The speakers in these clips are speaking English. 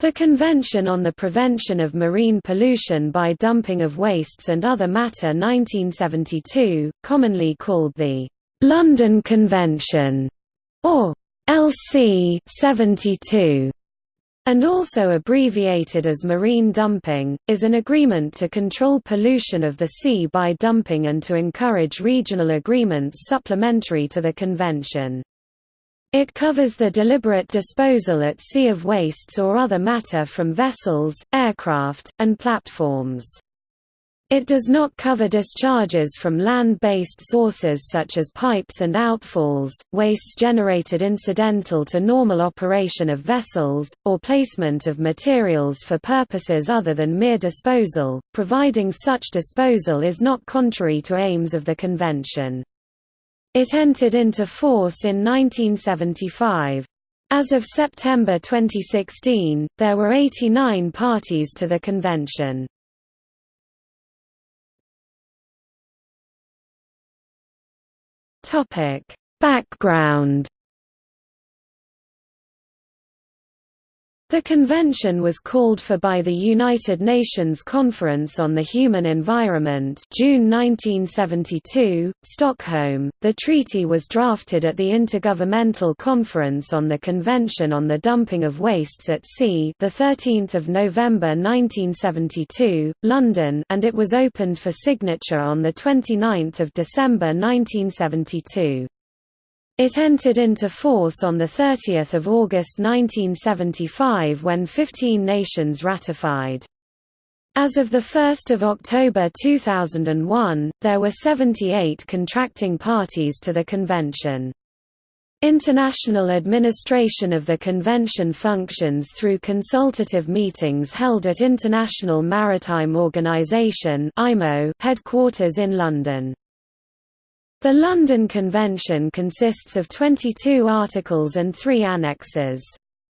The Convention on the Prevention of Marine Pollution by Dumping of Wastes and Other Matter 1972, commonly called the London Convention, or LC 72, and also abbreviated as marine dumping, is an agreement to control pollution of the sea by dumping and to encourage regional agreements supplementary to the convention. It covers the deliberate disposal at sea of wastes or other matter from vessels, aircraft, and platforms. It does not cover discharges from land-based sources such as pipes and outfalls, wastes generated incidental to normal operation of vessels, or placement of materials for purposes other than mere disposal, providing such disposal is not contrary to aims of the Convention. It entered into force in 1975. As of September 2016, there were 89 parties to the convention. Background The convention was called for by the United Nations Conference on the Human Environment June 1972, Stockholm. The treaty was drafted at the Intergovernmental Conference on the Convention on the Dumping of Wastes at Sea, the 13th of November 1972, London, and it was opened for signature on the 29th of December 1972. It entered into force on 30 August 1975 when 15 nations ratified. As of 1 October 2001, there were 78 contracting parties to the convention. International administration of the convention functions through consultative meetings held at International Maritime Organization headquarters in London. The London Convention consists of 22 articles and three annexes.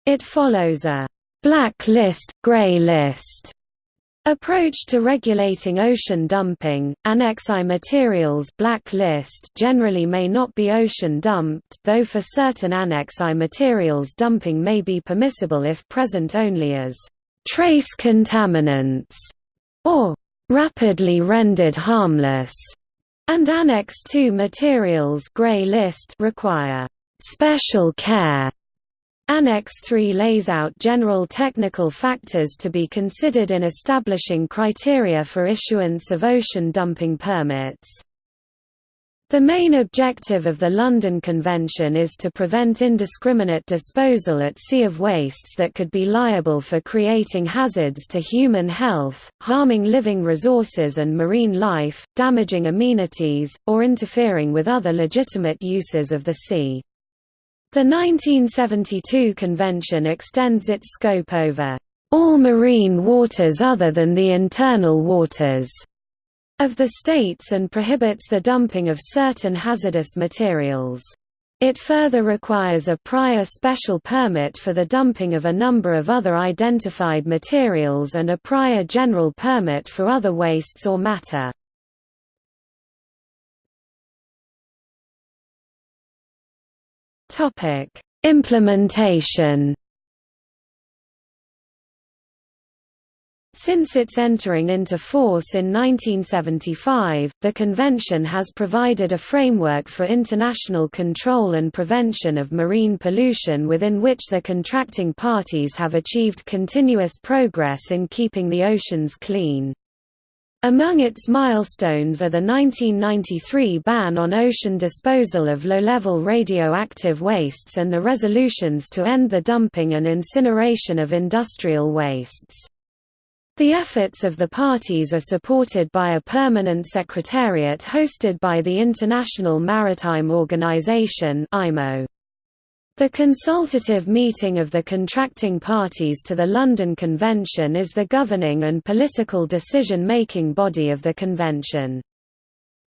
It follows a «black list, grey list» approach to regulating ocean dumping. Annex I materials black list generally may not be ocean dumped, though for certain Annex I materials dumping may be permissible if present only as trace contaminants or rapidly rendered harmless and Annex II materials gray list require special care. Annex III lays out general technical factors to be considered in establishing criteria for issuance of ocean dumping permits. The main objective of the London Convention is to prevent indiscriminate disposal at sea of wastes that could be liable for creating hazards to human health, harming living resources and marine life, damaging amenities, or interfering with other legitimate uses of the sea. The 1972 convention extends its scope over all marine waters other than the internal waters of the states and prohibits the dumping of certain hazardous materials. It further requires a prior special permit for the dumping of a number of other identified materials and a prior general permit for other wastes or matter. Implementation Since its entering into force in 1975, the Convention has provided a framework for international control and prevention of marine pollution within which the contracting parties have achieved continuous progress in keeping the oceans clean. Among its milestones are the 1993 ban on ocean disposal of low-level radioactive wastes and the resolutions to end the dumping and incineration of industrial wastes. The efforts of the parties are supported by a permanent secretariat hosted by the International Maritime Organization The consultative meeting of the contracting parties to the London Convention is the governing and political decision-making body of the convention.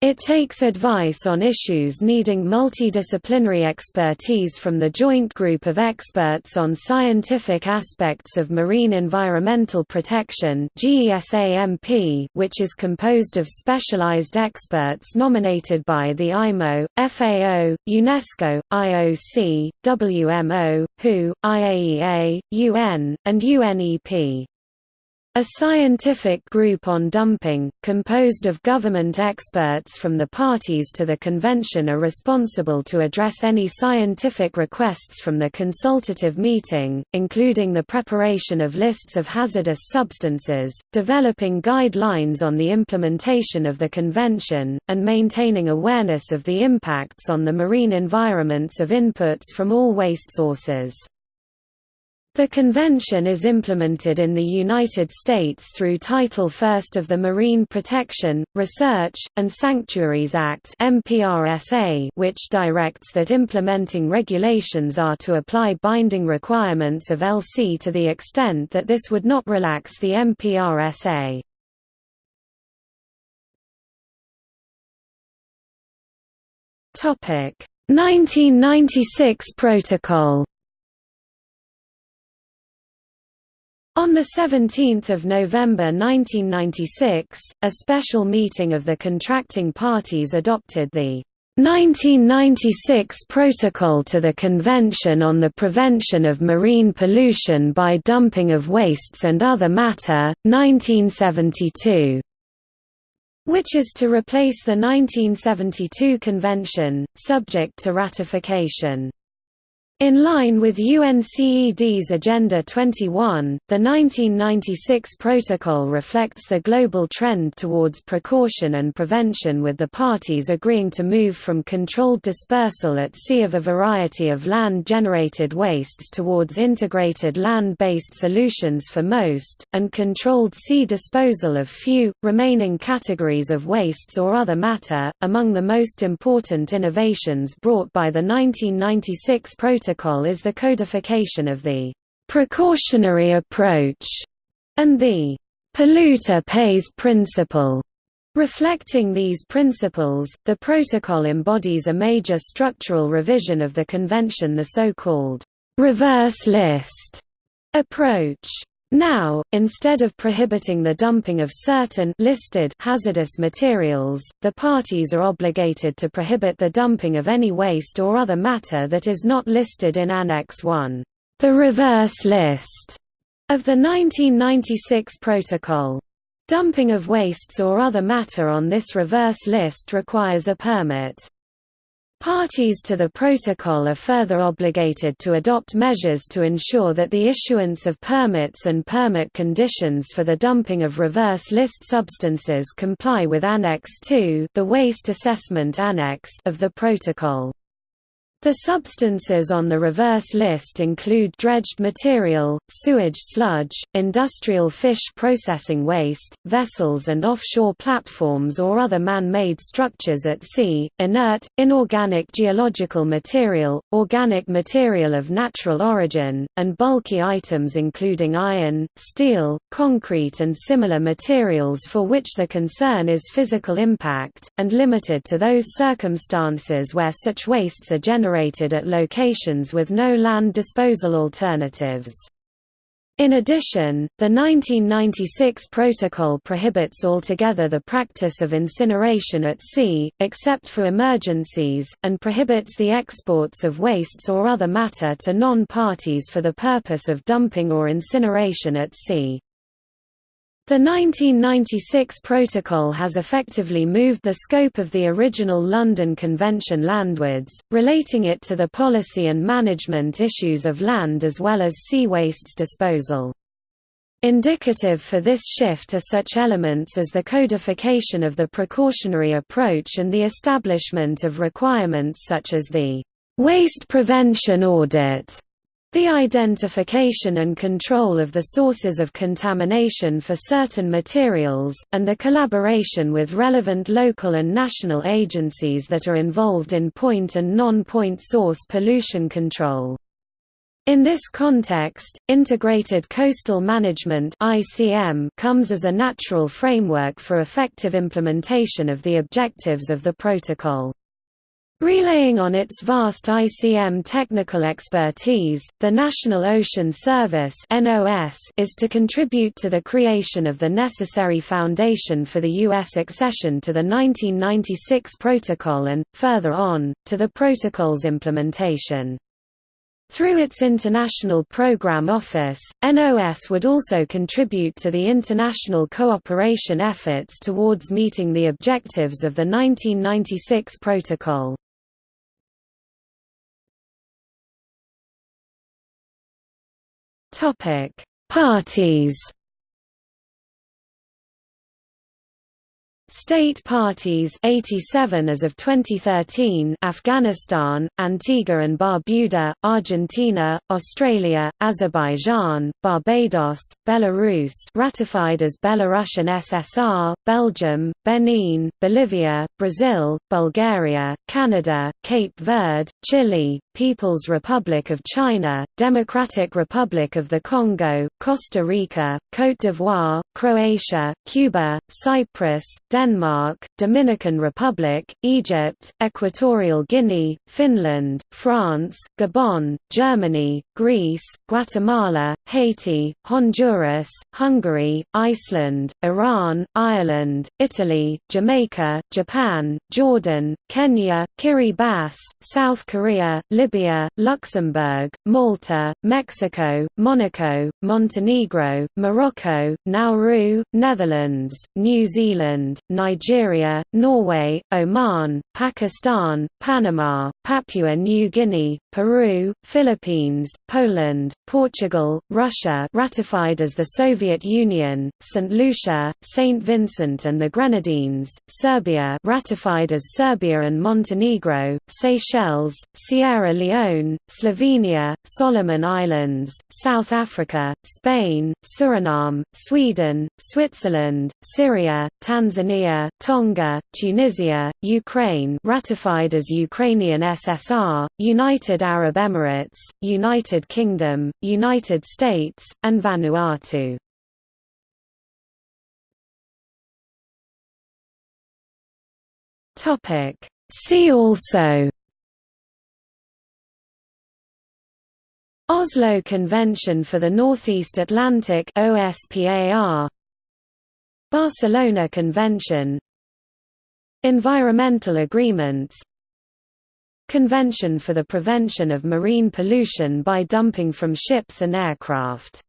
It takes advice on issues needing multidisciplinary expertise from the Joint Group of Experts on Scientific Aspects of Marine Environmental Protection which is composed of specialized experts nominated by the IMO, FAO, UNESCO, IOC, WMO, WHO, IAEA, UN, and UNEP. A scientific group on dumping, composed of government experts from the parties to the convention are responsible to address any scientific requests from the consultative meeting, including the preparation of lists of hazardous substances, developing guidelines on the implementation of the convention, and maintaining awareness of the impacts on the marine environments of inputs from all waste sources. The convention is implemented in the United States through Title I of the Marine Protection, Research, and Sanctuaries Act which directs that implementing regulations are to apply binding requirements of LC to the extent that this would not relax the MPRSA. Topic 1996 Protocol On 17 November 1996, a special meeting of the contracting parties adopted the 1996 Protocol to the Convention on the Prevention of Marine Pollution by Dumping of Wastes and Other Matter, 1972 which is to replace the 1972 convention, subject to ratification. In line with UNCED's Agenda 21, the 1996 Protocol reflects the global trend towards precaution and prevention with the parties agreeing to move from controlled dispersal at sea of a variety of land-generated wastes towards integrated land-based solutions for most, and controlled sea disposal of few, remaining categories of wastes or other matter. Among the most important innovations brought by the 1996 Protocol protocol is the codification of the precautionary approach and the polluter pays principle. Reflecting these principles, the protocol embodies a major structural revision of the convention the so-called reverse list approach. Now, instead of prohibiting the dumping of certain listed hazardous materials, the parties are obligated to prohibit the dumping of any waste or other matter that is not listed in Annex 1, the reverse list of the 1996 Protocol. Dumping of wastes or other matter on this reverse list requires a permit. Parties to the protocol are further obligated to adopt measures to ensure that the issuance of permits and permit conditions for the dumping of reverse list substances comply with Annex II the Waste Assessment Annex of the protocol. The substances on the reverse list include dredged material, sewage sludge, industrial fish processing waste, vessels and offshore platforms or other man-made structures at sea, inert, inorganic geological material, organic material of natural origin, and bulky items including iron, steel, concrete and similar materials for which the concern is physical impact, and limited to those circumstances where such wastes are generated at locations with no land disposal alternatives. In addition, the 1996 Protocol prohibits altogether the practice of incineration at sea, except for emergencies, and prohibits the exports of wastes or other matter to non-parties for the purpose of dumping or incineration at sea. The 1996 Protocol has effectively moved the scope of the original London Convention landwards, relating it to the policy and management issues of land as well as sea wastes disposal. Indicative for this shift are such elements as the codification of the precautionary approach and the establishment of requirements such as the Waste Prevention Audit the identification and control of the sources of contamination for certain materials, and the collaboration with relevant local and national agencies that are involved in point and non-point source pollution control. In this context, Integrated Coastal Management comes as a natural framework for effective implementation of the objectives of the protocol. Relaying on its vast ICM technical expertise, the National Ocean Service is to contribute to the creation of the necessary foundation for the U.S. accession to the 1996 Protocol and, further on, to the Protocol's implementation. Through its International Program Office, NOS would also contribute to the international cooperation efforts towards meeting the objectives of the 1996 Protocol. Parties State parties 87 as of 2013 Afghanistan, Antigua and Barbuda, Argentina, Australia, Azerbaijan, Barbados, Belarus ratified as Belarusian SSR, Belgium, Benin, Bolivia, Brazil, Bulgaria, Canada, Cape Verde, Chile, People's Republic of China, Democratic Republic of the Congo, Costa Rica, Côte d'Ivoire, Croatia, Cuba, Cyprus, Denmark, Dominican Republic, Egypt, Equatorial Guinea, Finland, France, Gabon, Germany, Greece, Guatemala, Haiti, Honduras, Hungary, Iceland, Iran, Ireland, Italy, Jamaica, Japan, Jordan, Kenya, Kiribati, South Korea, Libya, Luxembourg, Malta, Mexico, Monaco, Montenegro, Morocco, Nauru, Netherlands, New Zealand, Nigeria, Norway, Oman, Pakistan, Panama, Papua New Guinea, Peru, Philippines, Poland, Portugal, Russia ratified as the Soviet Union, St. Lucia, St. Vincent and the Grenadines, Serbia ratified as Serbia and Montenegro, Seychelles, Sierra Leone, Slovenia, Solomon Islands, South Africa, Spain, Suriname, Sweden, Switzerland, Syria, Tanzania, Tonga, Tunisia, Ukraine ratified as Ukrainian SSR, United Arab Emirates, United Kingdom, United States, and Vanuatu. See also Oslo Convention for the Northeast Atlantic OSPAR Barcelona Convention. Environmental agreements. Convention for the Prevention of Marine Pollution by Dumping from Ships and Aircraft